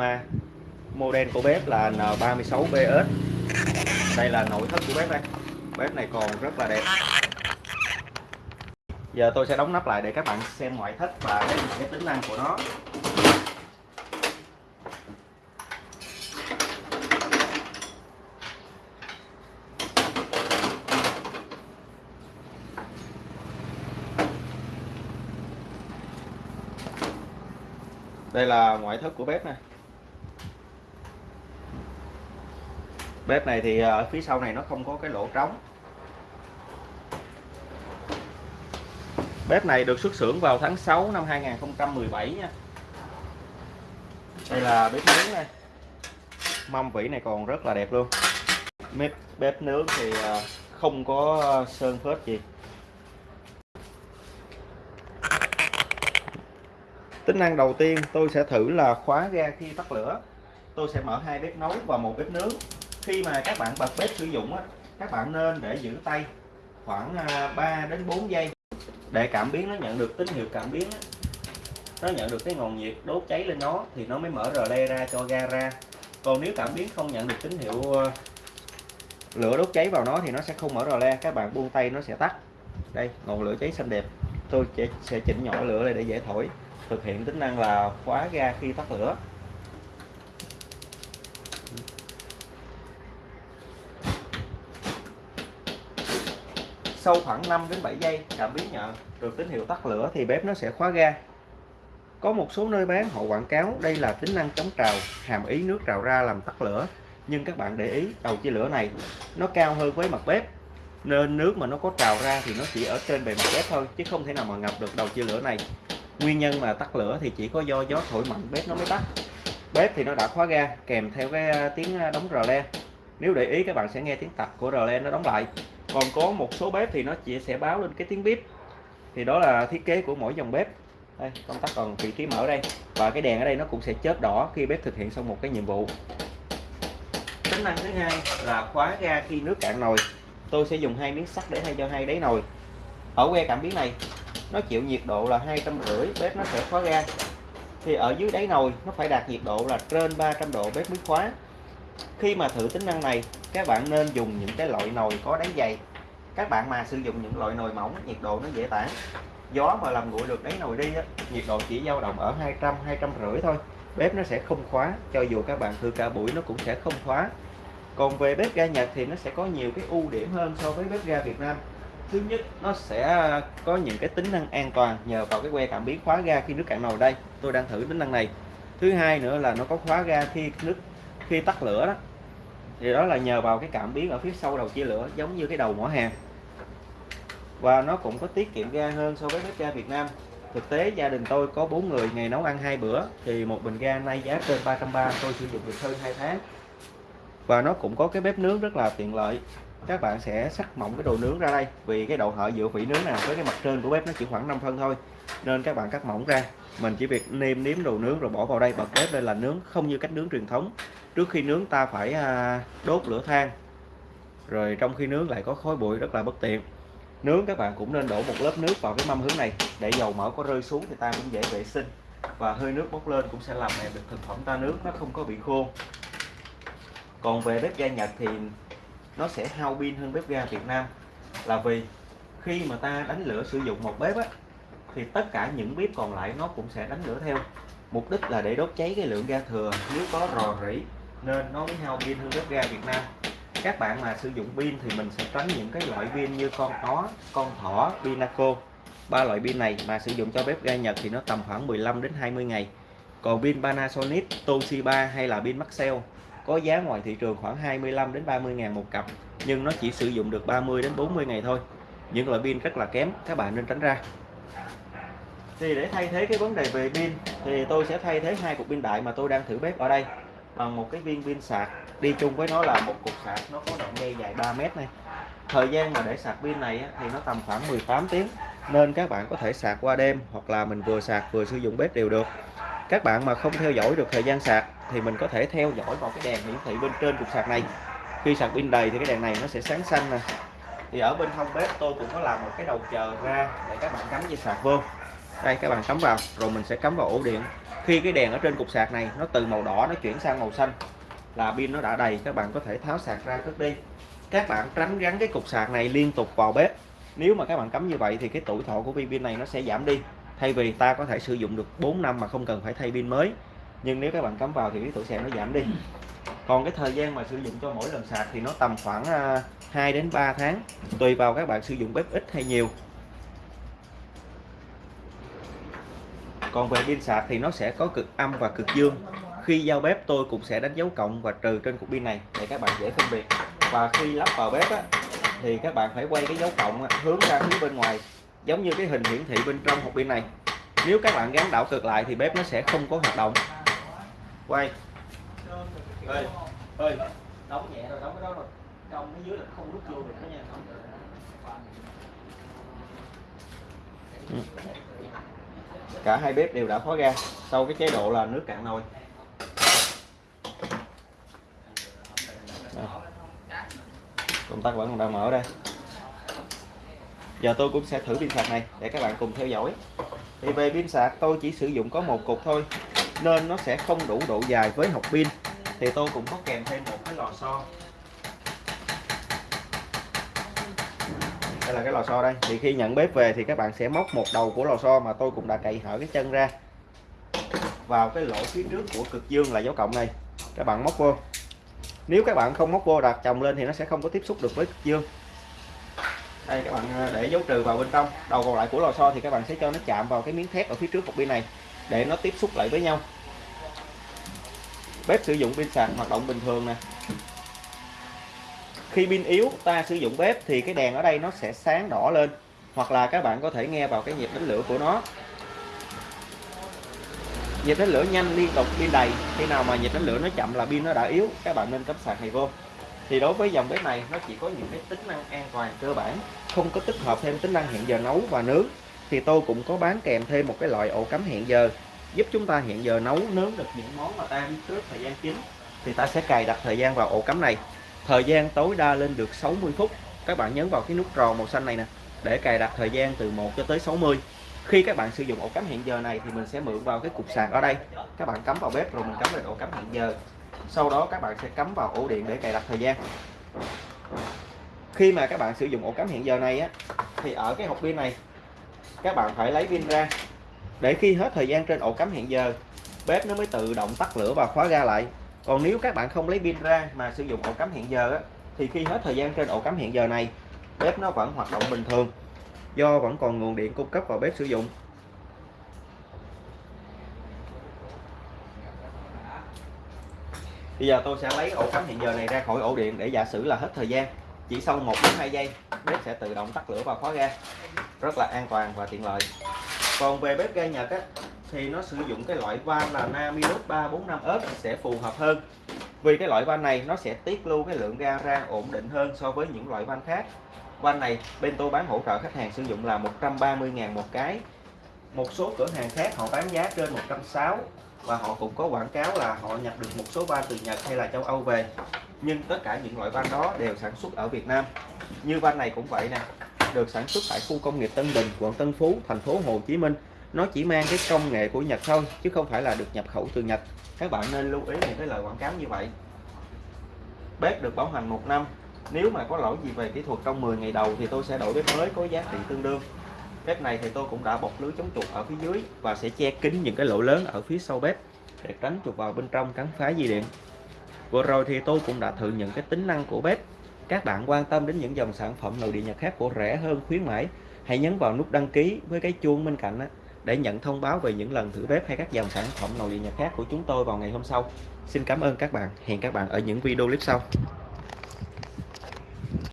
aroma model của bếp là N36BS đây là nội thất của bếp đây. Bếp này còn rất là đẹp. Giờ tôi sẽ đóng nắp lại để các bạn xem ngoại thất và cái tính năng của nó. Đây là ngoại thất của bếp này bếp này thì ờ, ở phía sau này nó không có cái lỗ trống. Bếp này được xuất xưởng vào tháng 6 năm 2017 nha. Đây là bếp nướng này mâm vỉ này còn rất là đẹp luôn. Bếp bếp nướng thì ờ, không có sơn phết gì. Tính năng đầu tiên tôi sẽ thử là khóa ga khi tắt lửa. Tôi sẽ mở hai bếp nấu và một bếp nướng khi mà các bạn bật bếp sử dụng á các bạn nên để giữ tay khoảng à, 3 đến 4 giây để cảm biến nó nhận được tín hiệu cảm biến á, nó nhận được cái nguồn nhiệt đốt cháy lên nó thì nó mới mở rờ le ra cho ga ra. Còn nếu cảm biến không nhận được tín hiệu à, lửa đốt cháy vào nó thì nó sẽ không mở rờ le các bạn buông tay nó sẽ tắt. Đây ngọn lửa cháy xanh đẹp. Tôi sẽ chỉnh nhỏ lửa lại để dễ thổi thực hiện tính năng là khóa ga khi tắt lửa. Sau khoảng 5 đến 7 giây, cảm biến nhận được tín hiệu tắt lửa thì bếp nó sẽ khóa ga. Có một số nơi bán, họ quảng cáo đây là tính năng chống trào, hàm ý nước trào ra làm tắt lửa. Nhưng các bạn để ý, đầu chia lửa này, nó cao hơn với mặt bếp. Nên nước mà nó có trào ra thì nó chỉ ở trên bề mặt bếp thôi, chứ không thể nào mà ngập được đầu chia lửa này. Nguyên nhân mà tắt lửa thì chỉ có do gió thổi mạnh, bếp nó mới tắt. Bếp thì nó đã khóa ga, kèm theo cái à, tiếng à, đóng rờ le. Nếu để ý, các bạn sẽ nghe tiếng tạch của rờ le nó đóng lại còn có một số bếp thì nó chỉ sẽ báo lên cái tiếng bếp thì đó là thiết kế của mỗi dòng bếp. Đây, công tắc còn vị trí mở đây. Và cái đèn ở đây nó cũng sẽ chớp đỏ khi bếp thực hiện xong một cái nhiệm vụ. Tính năng thứ hai là khóa ga khi nước cạn nồi. Tôi sẽ dùng hai miếng sắt để thay cho hai đáy nồi. Ở que cảm biến này, nó chịu nhiệt độ là hai trăm rưỡi, bếp nó sẽ khóa ga. Thì ở dưới đáy nồi, nó phải đạt nhiệt độ là trên 300 độ bếp mới khóa khi mà thử tính năng này các bạn nên dùng những cái loại nồi có đáy dày. Các bạn mà sử dụng những loại nồi mỏng nhiệt độ nó dễ tản. Gió mà làm nguội được đáy nồi đi á, nhiệt độ chỉ dao động ở 200 200 rưỡi thôi. Bếp nó sẽ không khóa cho dù các bạn thử cả buổi nó cũng sẽ không khóa. Còn về bếp ga Nhật thì nó sẽ có nhiều cái ưu điểm hơn so với bếp ga Việt Nam. Thứ nhất nó sẽ có những cái tính năng an toàn nhờ vào cái que cảm biến khóa ga khi nước cạn nồi đây. Tôi đang thử tính năng này. Thứ hai nữa là nó có khóa ga khi nước khi tắt lửa đó, thì đó là nhờ vào cái cảm biến ở phía sau đầu chia lửa, giống như cái đầu mỏ hàng. Và nó cũng có tiết kiệm ga hơn so với bếp ga Việt Nam. Thực tế, gia đình tôi có bốn người ngày nấu ăn hai bữa, thì một bình ga nay giá trên 330 tôi sử dụng được hơn 2 tháng. Và nó cũng có cái bếp nướng rất là tiện lợi các bạn sẽ sắc mỏng cái đồ nướng ra đây. Vì cái độ hở giữa vỉ nướng này với cái mặt trên của bếp nó chỉ khoảng 5 phân thôi. Nên các bạn cắt mỏng ra. Mình chỉ việc nêm nếm đồ nướng rồi bỏ vào đây. Bật bếp lên là nướng không như cách nướng truyền thống. Trước khi nướng ta phải à, đốt lửa than. Rồi trong khi nướng lại có khói bụi rất là bất tiện. Nướng các bạn cũng nên đổ một lớp nước vào cái mâm hướng này. Để dầu mỡ có rơi xuống thì ta cũng dễ vệ sinh. Và hơi nước bốc lên cũng sẽ làm mềm được thực phẩm ta nướng, nó không có bị khô. Còn về bếp ga Nhật thì nó sẽ hao pin hơn bếp ga Việt Nam. Là vì khi mà ta đánh lửa sử dụng một bếp á, thì tất cả những bếp còn lại nó cũng sẽ đánh lửa theo. Mục đích là để đốt cháy cái lượng ga thừa. Nếu có rò rỉ, nên nó mới hao pin hơn bếp ga Việt Nam. Các bạn mà sử dụng pin thì mình sẽ tránh những cái loại pin như con có con thỏ, pinaco. Ba loại pin này mà sử dụng cho bếp ga Nhật thì nó tầm khoảng 15 đến 20 ngày. Còn pin Panasonic, Toshiba hay là pin Maxell có giá ngoài thị trường khoảng 25 đến 30 ngàn một cặp, nhưng nó chỉ sử dụng được 30 đến 40 ngày thôi. Những loại pin rất là kém, các bạn nên tránh ra. Thì để thay thế cái vấn đề về pin, thì tôi sẽ thay thế hai cục pin đại mà tôi đang thử bếp ở đây. Bằng một cái viên pin sạc, đi chung với nó là một cục sạc, nó có đoạn dây dài 3 mét này. Thời gian mà để sạc pin này thì nó tầm khoảng 18 tiếng, nên các bạn có thể sạc qua đêm hoặc là mình vừa sạc vừa sử dụng bếp đều được các bạn mà không theo dõi được thời gian sạc thì mình có thể theo dõi vào cái đèn hiển thị bên trên cục sạc này. Khi sạc pin đầy thì cái đèn này nó sẽ sáng xanh nè. Thì ở bên hông bếp tôi cũng có làm một cái đầu chờ ra để các bạn cắm dây sạc vô. Đây, các bạn cắm vào, rồi mình sẽ cắm vào ổ điện. Khi khi cái đèn ở trên cục sạc này nó từ màu đỏ nó chuyển sang màu xanh là pin nó đã đầy, các bạn có thể tháo sạc ra cất đi. Các bạn tránh gắn cái cục sạc này liên tục vào bếp. Nếu mà các bạn cắm như vậy thì cái tuổi thọ của viên pin này nó sẽ giảm đi thay vì ta có thể sử dụng được 4 năm mà không cần phải thay pin mới. Nhưng nếu các bạn cắm vào thì cái tuổi sạc nó giảm đi. Còn cái thời gian mà sử dụng cho mỗi lần sạc thì nó tầm khoảng à, 2 đến 3 tháng tùy vào các bạn sử dụng bếp ít hay nhiều. Còn về pin sạc thì nó sẽ có cực âm và cực dương. Khi giao bếp tôi cũng sẽ đánh dấu cộng và trừ trên cục pin này để các bạn dễ phân biệt. Và khi lắp vào bếp á, thì các bạn phải quay cái dấu cộng hướng ra phía bên ngoài giống như cái hình hiển thị bên trong hộp pin này. Nếu các bạn gắn đảo cực lại thì bếp nó sẽ không có hoạt động. Quay. Ơi ơi đóng nhẹ rồi đóng cái đó rồi. Trong cái dưới là không rút vô được đó nha ừ. cả hai bếp đều đã khóa ga sau cái chế độ là nước cạn nồi. Công tắc vẫn còn đang mở đây giờ tôi cũng sẽ thử pin sạc này để các bạn cùng theo dõi. Thì về pin sạc, tôi chỉ sử dụng có một cục thôi, nên nó sẽ không đủ độ dài với hộp pin. Thì tôi cũng có kèm thêm một cái lò xo. Đây là cái lò xo đây. Thì khi nhận bếp về thì các bạn sẽ móc một đầu của lò xo mà tôi cũng đã cậy hở cái chân ra vào cái lỗ phía trước của cực dương là dấu cộng này. Các bạn móc vô. Nếu các bạn không móc vô đặt chồng lên thì nó sẽ không có tiếp xúc được với cực dương đây, các bạn ờ, để dấu trừ vào bên trong. Đầu còn lại của lò xo thì các bạn sẽ cho nó chạm vào cái miếng thép ở phía trước cục pin này để nó tiếp xúc lại với nhau. Bếp sử dụng pin sạc hoạt động bình thường nè. Khi pin yếu, ta sử dụng bếp thì cái đèn ở đây nó sẽ sáng đỏ lên, hoặc là các bạn có thể nghe vào cái nhịp đánh lửa của nó. Nhịp đánh lửa nhanh liên tục pin đầy. Khi nào mà nhịp đánh lửa nó chậm là pin nó đã yếu, các bạn nên cắm sạc này vô thì đối với dòng bếp này, nó chỉ có những cái tính năng an toàn cơ bản, không có tích hợp thêm tính năng hẹn giờ nấu và nướng. Thì tôi cũng có bán kèm thêm một cái loại ổ cắm hẹn giờ, giúp chúng ta hẹn giờ nấu, nướng được những món mà ta trước thời gian chính. Thì ta sẽ cài đặt thời gian vào ổ cắm này. Thời gian tối đa lên được 60 phút. Các bạn nhấn vào cái nút tròn màu xanh này nè, để cài đặt thời gian từ 1 cho tới 60 khi các bạn sử dụng ổ cắm hẹn giờ này thì mình sẽ mượn vào cái cục sạc ở đây. Các bạn cắm vào bếp rồi mình cắm lên ổ cắm hẹn giờ sau đó các bạn sẽ cắm vào ổ điện để cài đặt thời gian. Khi mà các bạn sử dụng ổ cắm hẹn giờ này á thì ở cái hộp pin này các bạn phải lấy pin ra. Để khi hết thời gian trên ổ cắm hẹn giờ bếp nó mới tự động tắt lửa và khóa ga lại. Còn nếu các bạn không lấy pin ra mà sử dụng ổ cắm hẹn giờ á, thì khi hết thời gian trên ổ cắm hẹn giờ này bếp nó vẫn hoạt động bình thường do vẫn còn nguồn điện cung cấp vào bếp sử dụng. Bây giờ tôi sẽ lấy ổ cắm hiện giờ này ra khỏi ổ điện để giả sử là hết thời gian. Chỉ sau 1 đến 2 giây bếp sẽ tự động tắt lửa và khóa ga. Rất là an toàn và tiện lợi. Còn về bếp ga Nhật á, thì nó sử dụng cái loại van là Namilus 345s sẽ phù hợp hơn. Vì cái loại van này nó sẽ tiết lưu cái lượng ga ra ổn định hơn so với những loại van khác. Van này bên tôi bán hỗ trợ khách hàng sử dụng là 130.000 một cái một số cửa hàng khác họ bán giá trên 160 và họ cũng có quảng cáo là họ nhập được một số van từ Nhật hay là châu Âu về. Nhưng tất cả những loại van đó đều sản xuất ở Việt Nam. Như van này cũng vậy nè, được sản xuất tại khu công nghiệp Tân Bình, quận Tân Phú, thành phố Hồ Chí Minh. Nó chỉ mang cái công nghệ của Nhật thôi, chứ không phải là được nhập khẩu từ Nhật. Các bạn nên lưu ý những cái lời quảng cáo như vậy. Bếp được bảo hành một năm, nếu mà có lỗi gì về kỹ thuật trong 10 ngày đầu thì tôi sẽ đổi bếp mới có giá trị tương đương bếp này thì tôi cũng đã bọc lưới chống chuột ở phía dưới và sẽ che kín những cái lỗ lớn ở phía sau bếp để tránh chuột vào bên trong cắn phá dây điện. Vừa rồi thì tôi cũng đã thử những cái tính năng của bếp. Các bạn quan tâm đến những dòng sản phẩm nội địa nhật khác của rẻ hơn, khuyến mãi, hãy nhấn vào nút đăng ký với cái chuông bên cạnh để nhận thông báo về những lần thử bếp hay các dòng sản phẩm nội địa nhật khác của chúng tôi vào ngày hôm sau. Xin cảm ơn các bạn. Hẹn các bạn ở những video clip sau.